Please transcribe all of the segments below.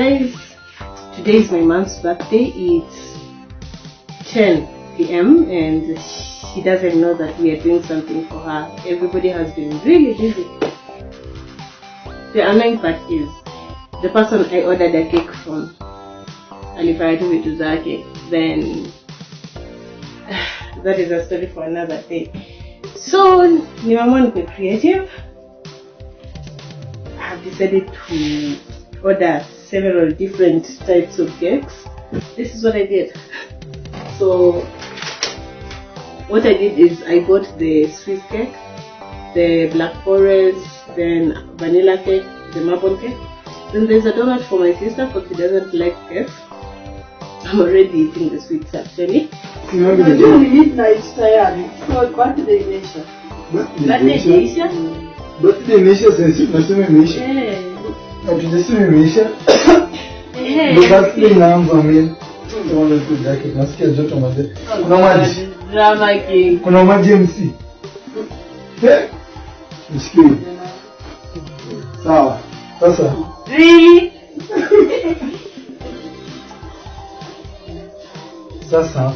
guys, today is my mom's birthday. It's 10 p.m. and she doesn't know that we are doing something for her. Everybody has been really busy. The annoying part is the person I ordered a cake from alifanya vitu zake then that is a story for another day so nimeamua nikuwe creative I have decided to order several different types of cakes this is what I did so what I did is I bought the Swiss cake the black forest then vanilla cake the maple cake then there's a donut for my sister because she doesn't like cakes I'm already eating the sweets actually Remember the Unajua day? ni midnight tayari. So birthday imeisha. birthday imeisha Birthday imeisha sasa tunasema imeisha. Eh, Ndio birthday inaanza mimi. Tunaona tu zake nasikia joto mazee. Kuna maji. drama king Kuna maji MC. Msikie. Sawa. Sasa sasa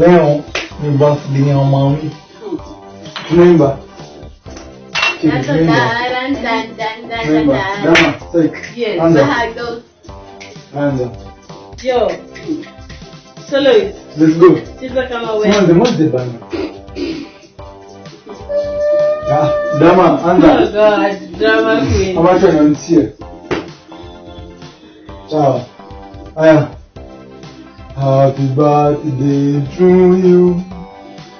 leo ni birthday ya mami. Tunaimba. Tunaimba. Dama, take. Yes. Anza. Anza. yo solo it Let's go. cheza kama Mwanze wewe mwanze bana. Ah, dama oh anza. god drama queen Amacho anamsia. Sawa. Haya. Happy birthday to you.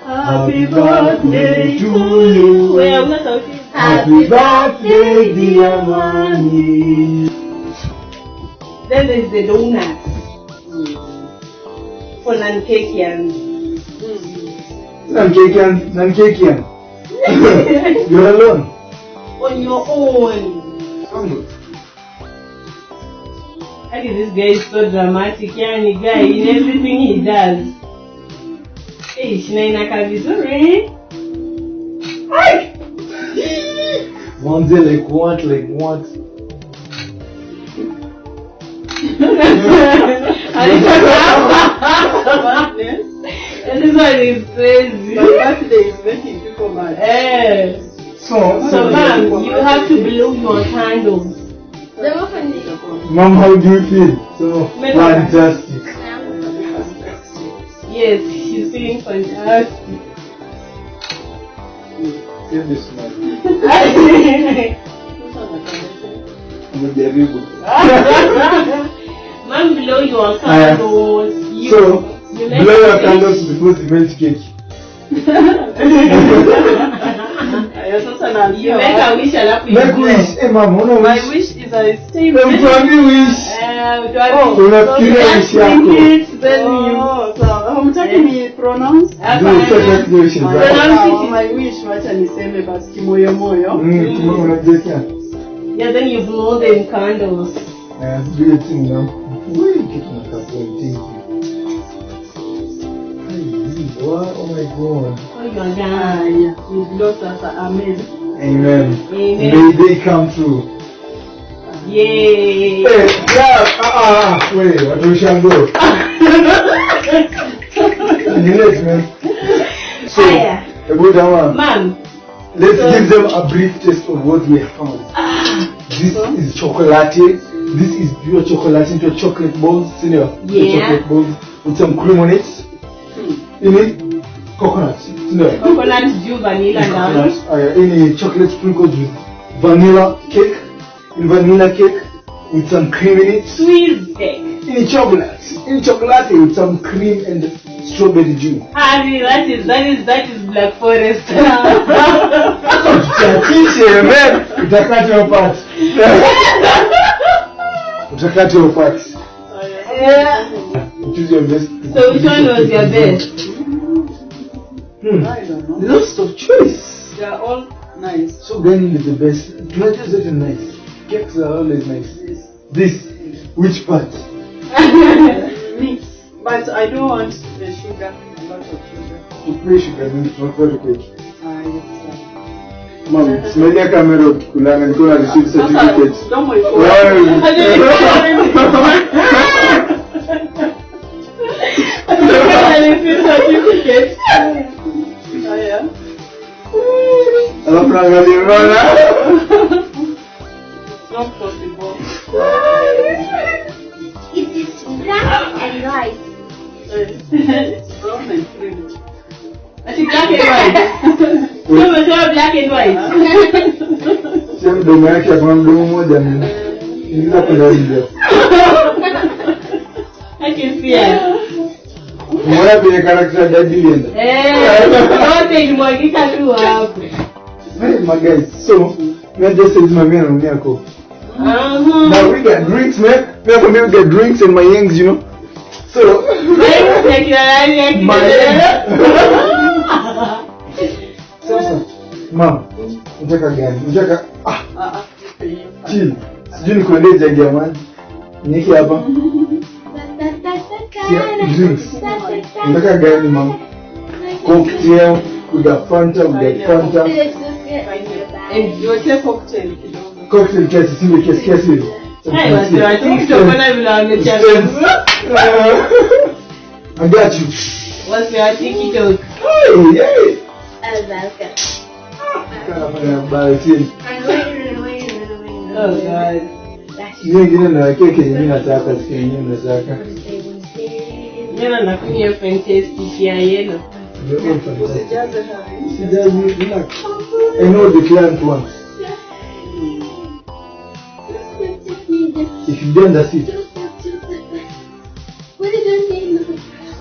happy birthday to you wewe una sauti Happy birthday dear mommy. then there's the donuts hmm. for nankekians hmm. Nankekian, Nankekian. You're alone. on your own Actually, this guy is so dramatic. Yani guy in everything he does. Hey, shina inakaa vizuri. Ai! Mwanze like what, like what? And this one is crazy. My birthday is making people mad. Eh. So, So, ma'am, you have to blow your candles. Mom, how do you feel? So fantastic. Yes, she's feeling fantastic. Give this man. Ma'am, blow your Aya. candles. You, So, you make blow your a candles before the melt cake. Aya, sasa You naambia make a watu. wish alafu you Make blow. wish. Eh, mama, una My wish. wish is I stay Mtuambi wish. Eh, tuambie. Unafikiria Just wish yako. think it, then you- Oh, sawa. Hamtaki ni pronounce? Hapana. Do certain wishes. My, zako. Pronounce it. my wish wacha niseme basi kimoyomoyo. Mm, kama unajiwekea. Yeah, then you blow them candles. Eh, sijui eti mna- Wai, kitu nakapoa, thank you. Ai, wa- oh my God. Oh, you're done. Haya, ni blow sasa. Amen. Amen. Amen. May they come true. Yay. Eh, yeah, ah, ah, ah, wait, watu ushango. Late, man. So, Haya. hebu jamaa, Ma'am. let's So- give them a brief taste of what we have found. This is chocolate. This is pure chocolate into chocolate balls, senior. Yeah. Chocolate balls with some cream on it. In it, coconut, senior. Coconut juu vanilla. Coconut. Uh, in chocolate sprinkled with vanilla cake. In vanilla cake with some cream in it. Swiss cake. In chocolate. In chocolate with some cream and strawberry juice. Harry, that is that is that is Black Forest. Chatishe, man. Utakata your part. Utakata your part. yeah. Choose your best. So which one was your best? Hmm. I don't know. Lots of choice. They are all nice. So gani is the best? Tunajua zote nice. Cakes are always nice. This, which part? Mix. But I don't want the sugar. A lot of sugar. To play sugar means not for the cake. Ah, yes, Mom, smelia kamera ukikulana niko na receipt Sasa certificate. mdomo iko Wewe. haya. Alafu naangalia bana. It's not possible. It is black and white. Cream. Ati black and white. Sio umesema black and white. Sio mdomo yake akona mdomo mmoja. Ingiza kwenda nje. I can see it. Umeona kwenye character ya Daddy Linda? Eh, yote ilimwagika tu hapo. Hey, my guys, so, man just says my man on Yako. Aha. Now we got drinks, man. Me and me get drinks and my yangs, you know. So, Wewe ya kila nani ya kila sasa, mom, unataka gani? Unataka ah, Ah, ah, chill. Sijui nikuendee jagi ya maji. Niki hapa. Yeah, drinks. Unataka gani, mom? Cocktail, we got Fanta, we got Fanta. And yote cocktail kidogo. Cocktail kiasi, sile kiasi kiasi hivi. Hai, watu wa TikTok wana vile wamechagua. I got you. Watu wa TikTok. Hey, hey. Kanafanya balotini. Oh God. Hiyo ingine nawekea kenye mimi nataka, si kenye mimi nataka. Jana nakunywa fantastic ya yellow. Ndio hiyo fantastic. Usijaze hari. Sijaji, relax. I know the client wants. If you don't, that's it.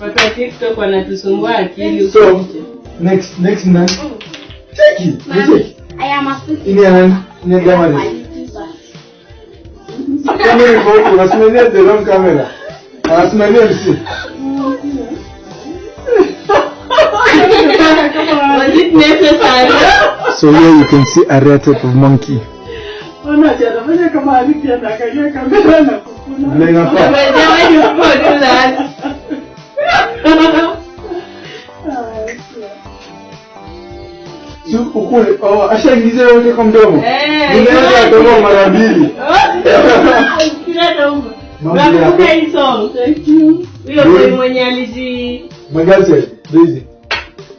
Watu wa TikTok wanatusumbua akili So, huko nje. next, next nani? Check it. You check. I am a Ini ya nani? Ini ya gama ni. Kama ni kwa unasimamia the wrong camera. Anasimamia msi. Was it necessary? So here you can see a rare type of monkey. Ona jana fanya kama alivyo anaangalia kamera na kukuna. Vile inafaa. Why you do that? Si ukule. Oh, ashaingiza yote kwa mdomo. Eh, Unaweza kutoa mara mbili. Busy.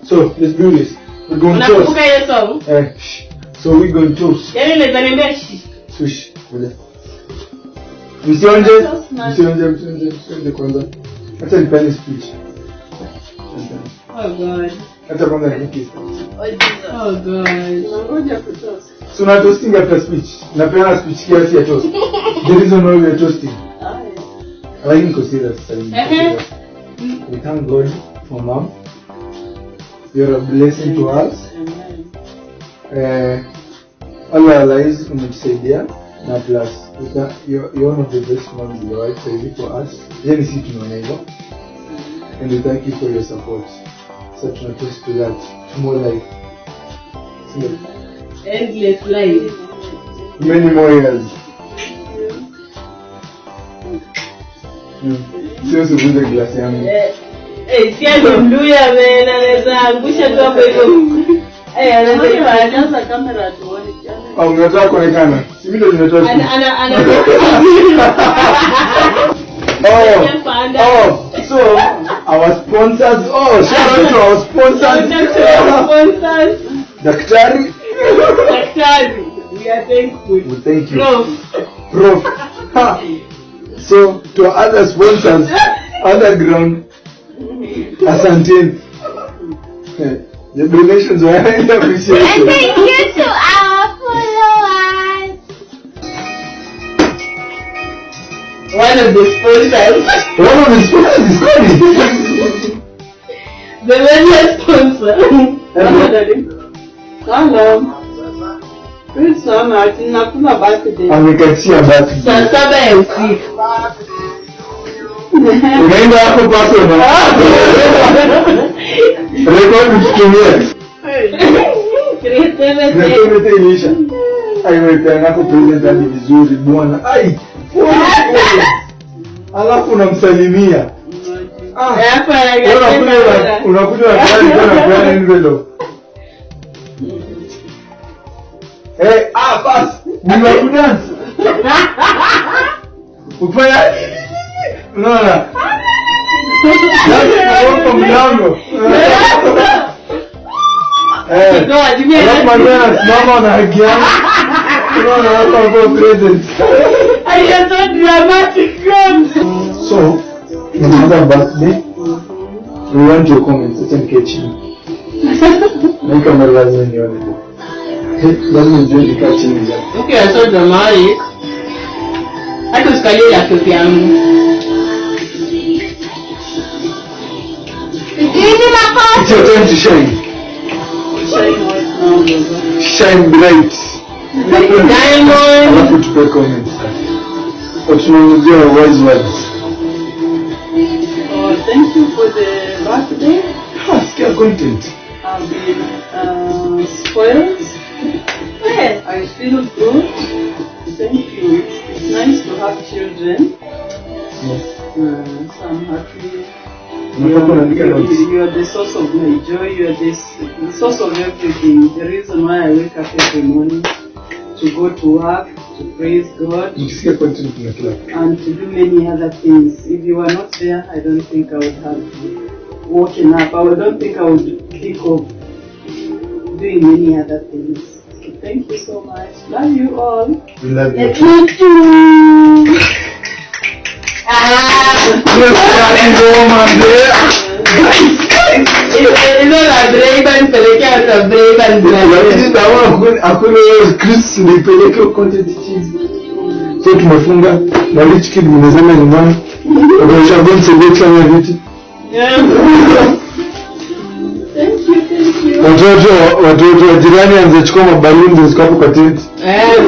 So let's do this. We're going to toast. hiyo song? Eh. Msionje, msionje, msionje, kwanza. Acha speech. Oh God. Acha kwanza niki. Oh God. Nangoja kutosa. So na toasting after speech. Napeana speech kiasi ya toast. The reason why we are toasting. Haya. Lakini niko serious sasa hivi. niko Ehe. serious. We thank God for mom. You're a blessing to us. Eh, all our lives umetusaidia na plus you're, one of the best moms in the world saizi for us yani si tunaona hivyo and we thank you for your support so tunatoast to that to more life Sio? Endless life. many more years sio sivunje glasi yangu Eh, si ati mluya man anaweza angusha tu hapo hivyo. Eh, anaweza Ngoja ifanya. najaza kamera tuone jana. au unataka kuonekana si mimi ndo nimetoa Ana ana ana. Oh, Panda. oh, so our sponsors, oh, shout out to our sponsors. Sponsors. Daktari, Daktari. We are thankful. we thank you. Prof. Prof. Ha. So to our other sponsors, underground, asanteni. Eh, The donations were highly And thank you to Bueno, después de Bueno, después de Deveria responsa. Ah, não. Pessoal, meu, aqui na pula bate dele. A minha tia bate. Só sabe eu, sim. Nem dá pra passar, não. Recorde de quem é? Recorde de lixa. Aí, meu, é na cultura da divisão de bona. Ai. alafu unamsalimia ah, eh, unakuja nakuja Eh, ah, bas, ni wakudansi. Ufanya unaona? Kwa mlango. Eh. eh ndio, jimia. Lazima ndio nasimama na haki yangu. Unaona hapa kwa president. I am so dramatic God. So, it's another birthday. We want your comments. Acha nikae chini. Na hii kamera lazima nione. Lazima nijue nikaa chini ya. Okay, you're so dramatic. Hata usikalie laptop yangu. Sijui makosa. It's your time to shine. Shine white now, Baba. Shine bright. Diamond. Alafu tupe comments. Kwa tunamjua wise words. Oh, thank you for the birthday. Ah, sikia content. I've been uh, spoiled. Yes. I feel good. Thank you. It's, it's nice to have children. Yes. Uh, so I'm happy. You, notes. you, you are the source of my joy. You are the, the source of everything. The reason why I wake up every morning to go to work, to praise God, Nikisikia content kuna kila kitu. and to do many other things. If you were not there, I don't think I would have woken up. I don't think I would think of doing many other things. Thank you so much. Love you all. We love you. Ah. Yes, ngoma mzee. Hizo la Brayban pelekea hata Brayban Lakini naona hakuna- hakuna hiyo Chris nipeleke content chini. So tumefunga na rich kid nimezama nyumbani. Wakasha bonse beti kama vitu. Thank you, thank you. Watoto watoto wa jirani anzachukua mabaluni ziko hapo kwa tent. Eh.